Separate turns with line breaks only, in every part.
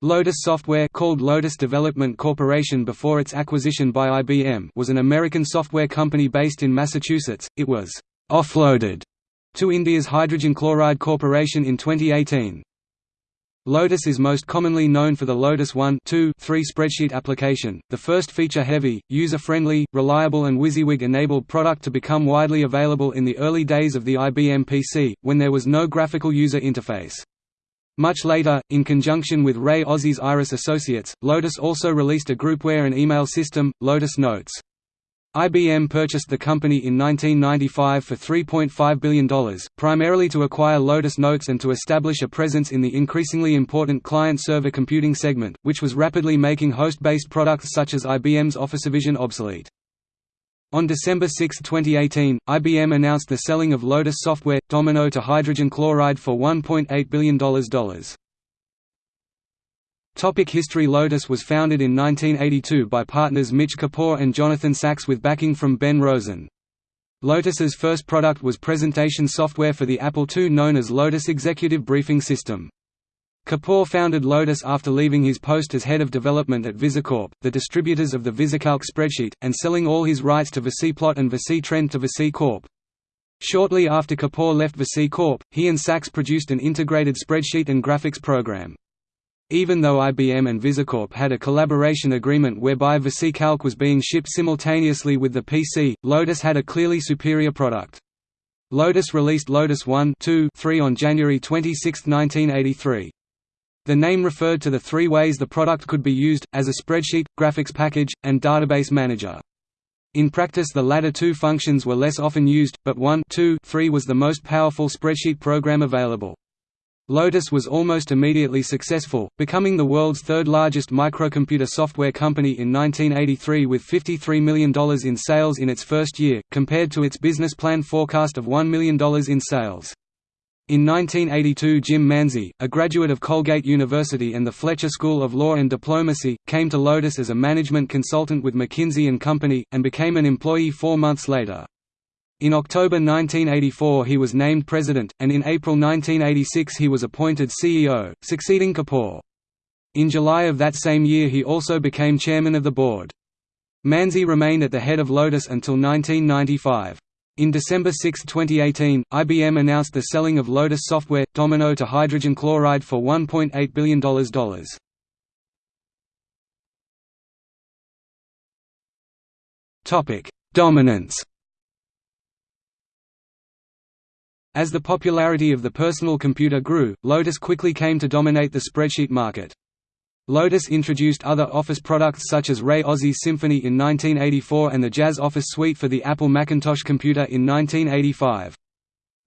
Lotus Software called Lotus Development Corporation before its acquisition by IBM was an American software company based in Massachusetts. It was offloaded to India's Hydrogen Chloride Corporation in 2018. Lotus is most commonly known for the Lotus 1 2, 3 spreadsheet application, the first feature-heavy, user-friendly, reliable and WYSIWYG-enabled product to become widely available in the early days of the IBM PC, when there was no graphical user interface. Much later, in conjunction with Ray Ozzie's Iris Associates, Lotus also released a groupware and email system, Lotus Notes. IBM purchased the company in 1995 for $3.5 billion, primarily to acquire Lotus Notes and to establish a presence in the increasingly important client-server computing segment, which was rapidly making host-based products such as IBM's OfficeVision obsolete. On December 6, 2018, IBM announced the selling of Lotus Software Domino to Hydrogen Chloride for $1.8 billion. Topic History Lotus was founded in 1982 by partners Mitch Kapor and Jonathan Sachs with backing from Ben Rosen. Lotus's first product was presentation software for the Apple II known as Lotus Executive Briefing System. Kapor founded Lotus after leaving his post as head of development at VisiCorp, the distributors of the VisiCalc spreadsheet, and selling all his rights to VisiPlot and VisiTrend to VisiCorp. Shortly after Kapor left VisiCorp, he and Sachs produced an integrated spreadsheet and graphics program. Even though IBM and VisiCorp had a collaboration agreement whereby VisiCalc was being shipped simultaneously with the PC, Lotus had a clearly superior product. Lotus released Lotus 1 2, 3 on January 26, 1983. The name referred to the three ways the product could be used, as a spreadsheet, graphics package, and database manager. In practice the latter two functions were less often used, but 1 2, 3 was the most powerful spreadsheet program available. Lotus was almost immediately successful, becoming the world's third-largest microcomputer software company in 1983 with $53 million in sales in its first year, compared to its business plan forecast of $1 million in sales. In 1982 Jim Manzi, a graduate of Colgate University and the Fletcher School of Law and Diplomacy, came to Lotus as a management consultant with McKinsey & Company, and became an employee four months later. In October 1984 he was named president, and in April 1986 he was appointed CEO, succeeding Kapor. In July of that same year he also became chairman of the board. Manzi remained at the head of Lotus until 1995. In December 6, 2018, IBM announced the selling of Lotus Software, Domino to hydrogen chloride for $1.8 billion. Dominance As the popularity of the personal computer grew, Lotus quickly came to dominate the spreadsheet market. Lotus introduced other Office products such as Ray Ozzie's Symphony in 1984 and the Jazz Office Suite for the Apple Macintosh computer in 1985.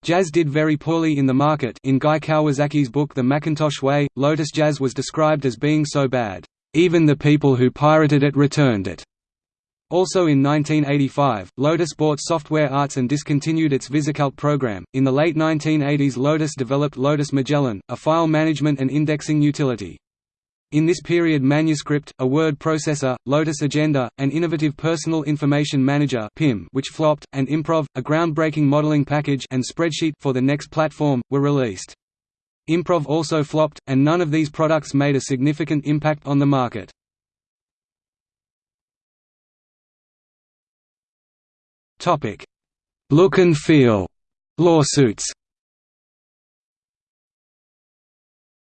Jazz did very poorly in the market in Guy Kawasaki's book The Macintosh Way, Lotus Jazz was described as being so bad, "...even the people who pirated it returned it." Also in 1985, Lotus bought Software Arts and discontinued its VisiCalc program. In the late 1980s, Lotus developed Lotus Magellan, a file management and indexing utility. In this period Manuscript, a word processor, Lotus Agenda, an innovative personal information manager PIM which flopped, and Improv, a groundbreaking modeling package and spreadsheet for the NeXT platform, were released. Improv also flopped, and none of these products made a significant impact on the market. Look and feel lawsuits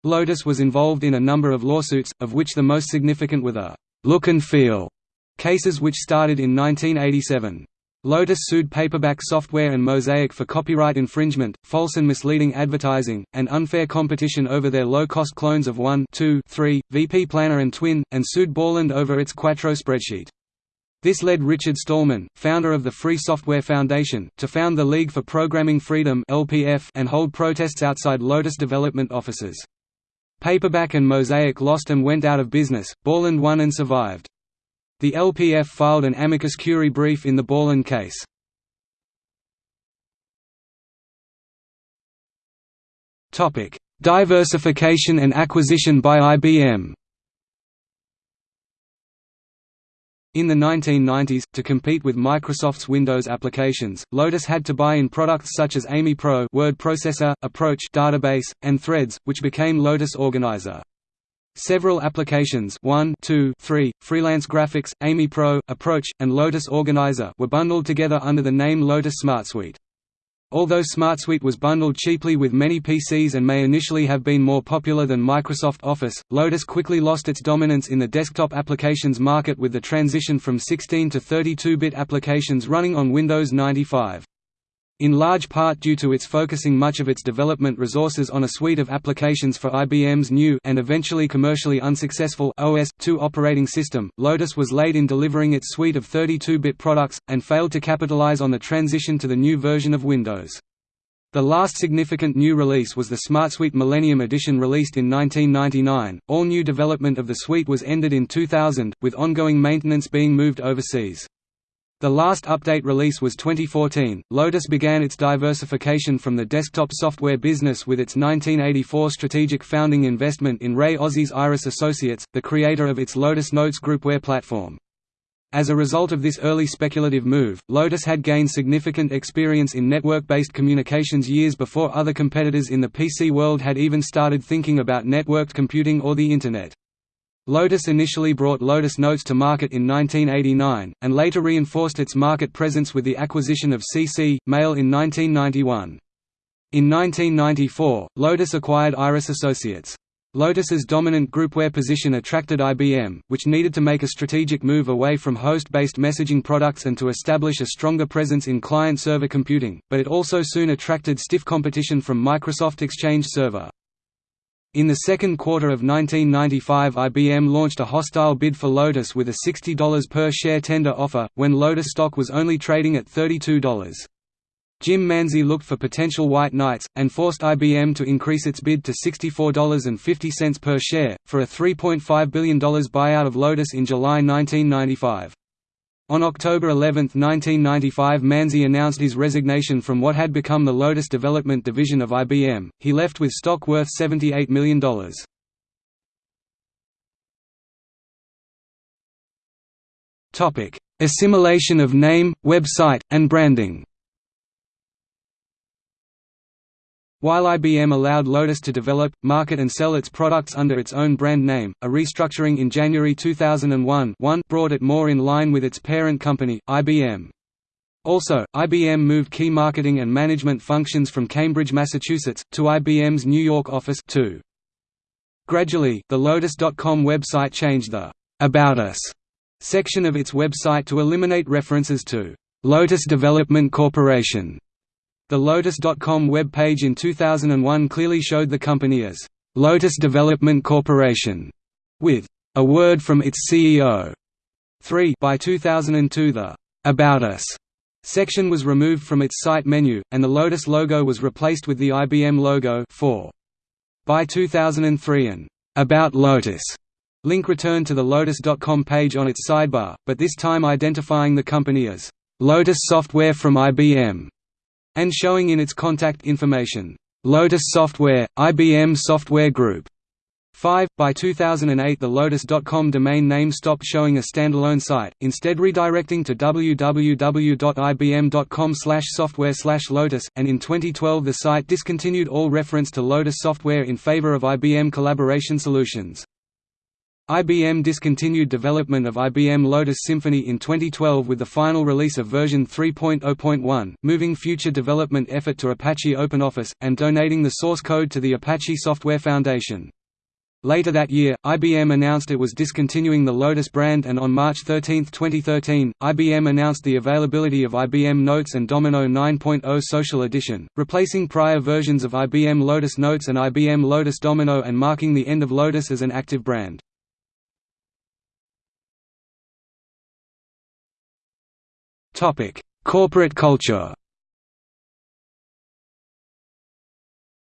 Lotus was involved in a number of lawsuits, of which the most significant were the «look and feel» cases which started in 1987. Lotus sued Paperback Software and Mosaic for copyright infringement, false and misleading advertising, and unfair competition over their low-cost clones of 1 2, 3, VP Planner and Twin, and sued Borland over its Quattro spreadsheet. This led Richard Stallman, founder of the Free Software Foundation, to found the League for Programming Freedom and hold protests outside Lotus development offices. Paperback and Mosaic lost and went out of business, Borland won and survived. The LPF filed an amicus curiae brief in the Borland case. Diversification and acquisition by IBM In the 1990s, to compete with Microsoft's Windows applications, Lotus had to buy in products such as AmiPro word processor, Approach database, and Threads, which became Lotus Organizer. Several applications 1, 2, 3, Freelance Graphics, Ami Pro, Approach, and Lotus Organizer were bundled together under the name Lotus SmartSuite. Although SmartSuite was bundled cheaply with many PCs and may initially have been more popular than Microsoft Office, Lotus quickly lost its dominance in the desktop applications market with the transition from 16 to 32-bit applications running on Windows 95 in large part due to its focusing much of its development resources on a suite of applications for IBM's new and eventually commercially unsuccessful OS/2 operating system, Lotus was late in delivering its suite of 32-bit products, and failed to capitalize on the transition to the new version of Windows. The last significant new release was the SmartSuite Millennium Edition released in 1999. All new development of the suite was ended in 2000, with ongoing maintenance being moved overseas. The last update release was 2014. Lotus began its diversification from the desktop software business with its 1984 strategic founding investment in Ray Ozzie's Iris Associates, the creator of its Lotus Notes groupware platform. As a result of this early speculative move, Lotus had gained significant experience in network-based communications years before other competitors in the PC world had even started thinking about networked computing or the Internet. Lotus initially brought Lotus Notes to market in 1989, and later reinforced its market presence with the acquisition of CC, Mail in 1991. In 1994, Lotus acquired Iris Associates. Lotus's dominant groupware position attracted IBM, which needed to make a strategic move away from host-based messaging products and to establish a stronger presence in client-server computing, but it also soon attracted stiff competition from Microsoft Exchange Server. In the second quarter of 1995 IBM launched a hostile bid for Lotus with a $60 per share tender offer, when Lotus stock was only trading at $32. Jim Manzi looked for potential white knights, and forced IBM to increase its bid to $64.50 per share, for a $3.5 billion buyout of Lotus in July 1995. On October 11, 1995 Manzi announced his resignation from what had become the Lotus development division of IBM, he left with stock worth $78 million. Assimilation of name, website, and branding While IBM allowed Lotus to develop, market and sell its products under its own brand name, a restructuring in January 2001 brought it more in line with its parent company, IBM. Also, IBM moved key marketing and management functions from Cambridge, Massachusetts, to IBM's New York office too. Gradually, the Lotus.com website changed the «About Us» section of its website to eliminate references to «Lotus Development Corporation» The Lotus.com web page in 2001 clearly showed the company as Lotus Development Corporation, with a word from its CEO. 3 By 2002 the About Us section was removed from its site menu, and the Lotus logo was replaced with the IBM logo 4. By 2003 an About Lotus link returned to the Lotus.com page on its sidebar, but this time identifying the company as Lotus Software from IBM and showing in its contact information, Lotus Software, IBM Software Group. 5. By 2008 the Lotus.com domain name stopped showing a standalone site, instead redirecting to www.ibm.com software lotus, and in 2012 the site discontinued all reference to Lotus software in favor of IBM Collaboration Solutions. IBM discontinued development of IBM Lotus Symphony in 2012 with the final release of version 3.0.1, moving future development effort to Apache OpenOffice, and donating the source code to the Apache Software Foundation. Later that year, IBM announced it was discontinuing the Lotus brand and on March 13, 2013, IBM announced the availability of IBM Notes and Domino 9.0 Social Edition, replacing prior versions of IBM Lotus Notes and IBM Lotus Domino and marking the end of Lotus as an active brand. Corporate culture.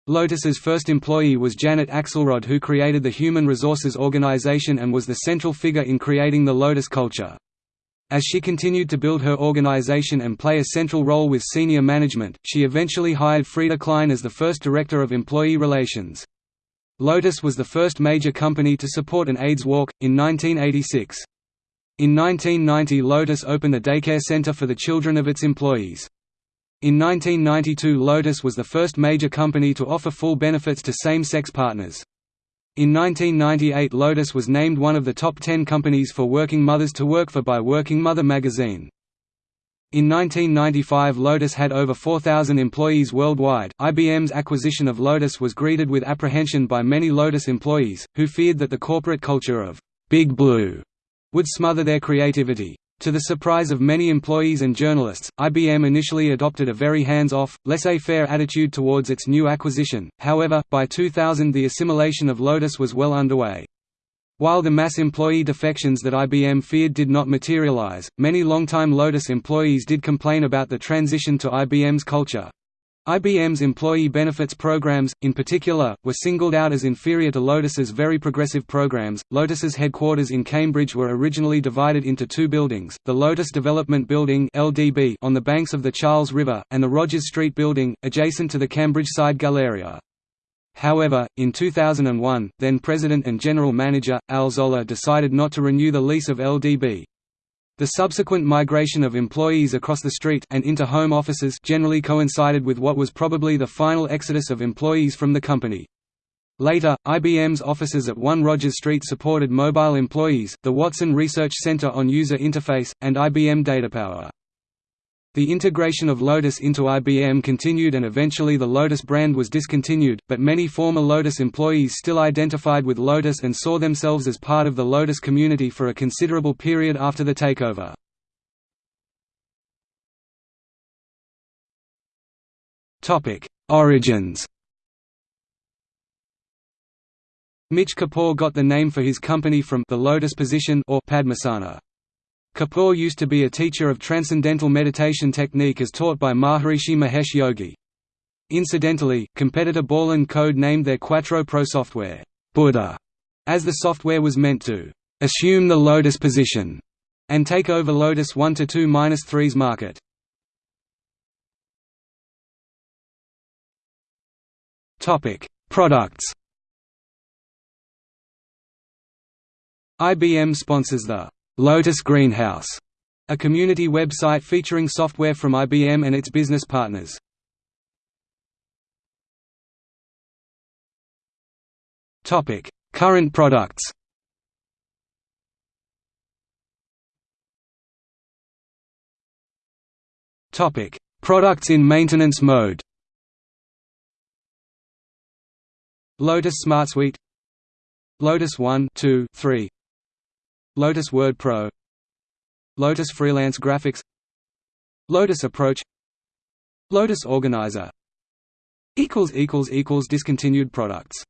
Lotus's first employee was Janet Axelrod who created the Human Resources Organization and was the central figure in creating the Lotus culture. As she continued to build her organization and play a central role with senior management, she eventually hired Freada Klein as the first director of employee relations. Lotus was the first major company to support an AIDS walk, in 1986. In 1990 Lotus opened a daycare center for the children of its employees. In 1992 Lotus was the first major company to offer full benefits to same-sex partners. In 1998 Lotus was named one of the top 10 companies for working mothers to work for by Working Mother magazine. In 1995 Lotus had over 4,000 employees worldwide. IBM's acquisition of Lotus was greeted with apprehension by many Lotus employees, who feared that the corporate culture of Big Blue would smother their creativity. To the surprise of many employees and journalists, IBM initially adopted a very hands-off, laissez-faire attitude towards its new acquisition, however, by 2000 the assimilation of Lotus was well underway. While the mass employee defections that IBM feared did not materialize, many longtime Lotus employees did complain about the transition to IBM's culture. IBM's employee benefits programs, in particular, were singled out as inferior to Lotus's very progressive programs. Lotus's headquarters in Cambridge were originally divided into two buildings: the Lotus Development Building (LDB) on the banks of the Charles River, and the Rogers Street Building, adjacent to the Cambridge Side Galleria. However, in 2001, then President and General Manager, Al Zollar decided not to renew the lease of LDB. The subsequent migration of employees across the street and into home offices generally coincided with what was probably the final exodus of employees from the company. Later, IBM's offices at 1 Rogers Street supported mobile employees, the Watson Research Center on User Interface, and IBM DataPower. The integration of Lotus into IBM continued and eventually the Lotus brand was discontinued, but many former Lotus employees still identified with Lotus and saw themselves as part of the Lotus community for a considerable period after the takeover. Origins Mitch Kapor got the name for his company from the Lotus position or Padmasana. Kapor used to be a teacher of transcendental meditation technique as taught by Maharishi Mahesh Yogi. Incidentally, competitor Borland Code named their Quattro Pro software, Buddha, as the software was meant to assume the Lotus position and take over Lotus 1 to 2-3's market. Topic: Products. IBM sponsors the Lotus Greenhouse, a community website featuring software from IBM and its business partners. Topic: Current products. Topic: Products in maintenance mode. Lotus SmartSuite Lotus 1 2, 3 Lotus Word Pro Lotus Freelance Graphics Lotus Approach Lotus Organizer Discontinued products